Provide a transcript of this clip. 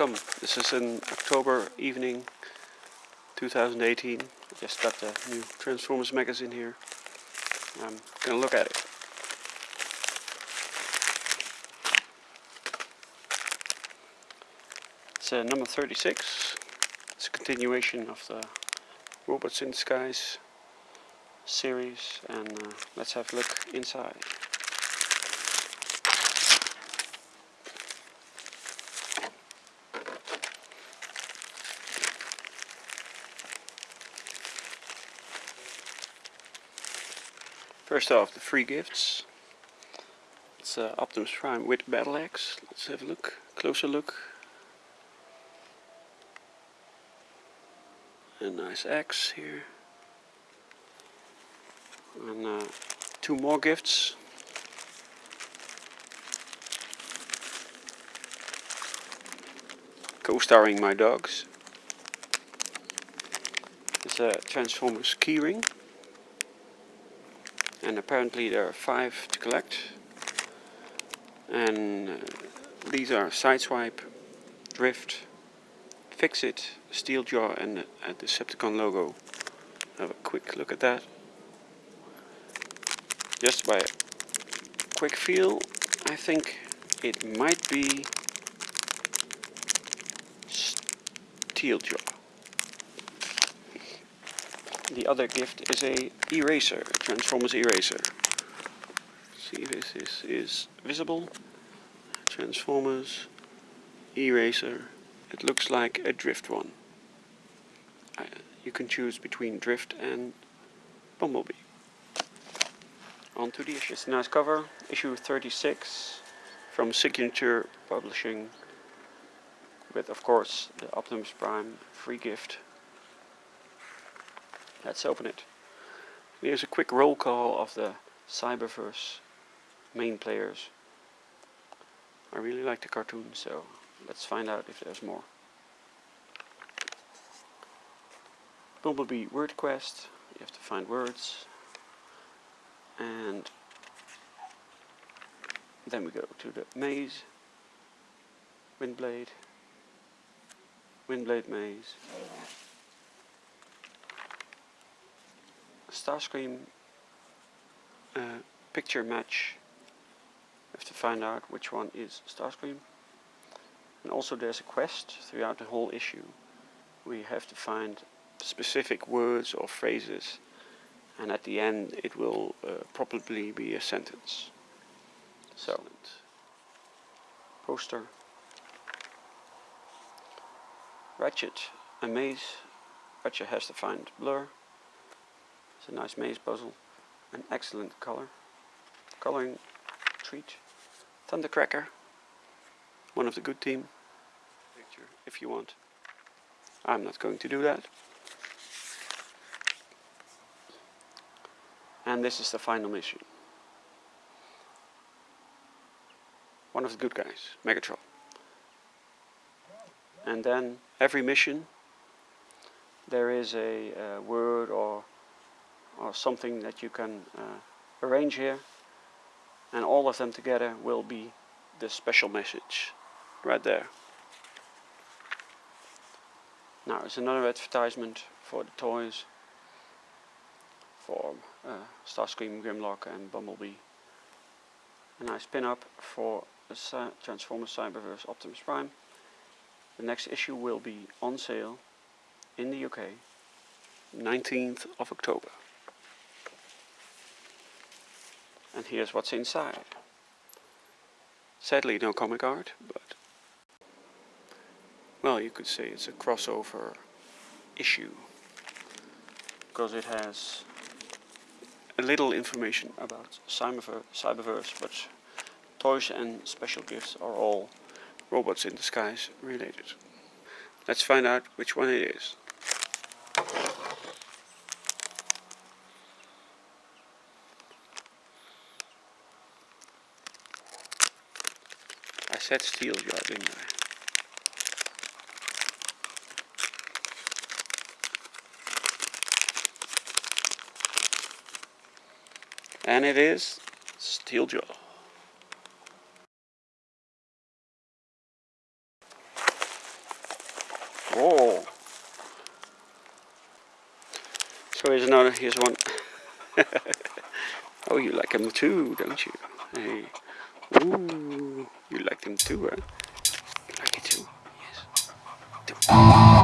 welcome. This is an October evening 2018. I just got the new Transformers magazine here. I'm gonna look at it. It's uh, number 36. It's a continuation of the Robots in Disguise series and uh, let's have a look inside. First off, the free gifts. It's uh, Optimus Prime with Battle Axe. Let's have a look, closer look. A nice axe here. And uh, two more gifts. Co-starring my dogs. It's a Transformers keyring and apparently there are five to collect and uh, these are Sideswipe, Drift, Fix-It, Steeljaw and a uh, Decepticon logo. Have a quick look at that. Just by a quick feel, I think it might be Steeljaw. The other gift is a eraser, Transformers eraser. See if this is, is visible. Transformers eraser. It looks like a drift one. Uh, you can choose between drift and bumblebee. On to the issue. Nice cover, issue 36 from Signature Publishing with of course the Optimus Prime free gift Let's open it. Here's a quick roll call of the Cyberverse main players. I really like the cartoon, so let's find out if there's more. Bumblebee word quest, you have to find words. And then we go to the maze, Windblade, Windblade maze. Starscream uh, picture match. We have to find out which one is Starscream. And also there's a quest throughout the whole issue. We have to find specific words or phrases and at the end it will uh, probably be a sentence. So, poster. Ratchet, a maze. Ratchet has to find Blurr. It's a nice maze puzzle. An excellent color. Coloring treat. Thundercracker. One of the good team. Picture if you want. I'm not going to do that. And this is the final mission. One of the good guys, Megatron. And then every mission there is a, a word or or something that you can uh, arrange here and all of them together will be the special message right there. Now it's another advertisement for the toys for uh, Starscream, Grimlock and Bumblebee. A nice pin-up for the Transformers Cyberverse Optimus Prime. The next issue will be on sale in the UK 19th of October. And here's what's inside. Sadly no comic art, but well you could say it's a crossover issue because it has a little information about Cyberverse, but toys and special gifts are all robots in disguise related. Let's find out which one it is. Said Steeljaw, didn't I? And it is Steeljaw. Oh. So here's another, here's one. oh, you like them too, don't you? Hey. Ooh, you like them too, huh? You like it too? Yes.